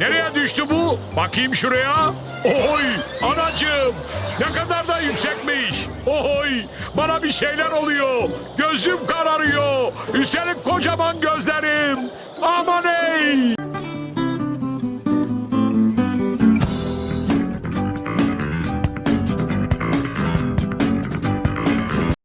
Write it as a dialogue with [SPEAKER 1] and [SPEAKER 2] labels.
[SPEAKER 1] Nereye düştü bu? Bakayım şuraya. Oy anacığım ne kadar da yüksekmiş. Oy bana bir şeyler oluyor. Gözüm kararıyor. Üstelik kocaman gözlerim. Ama.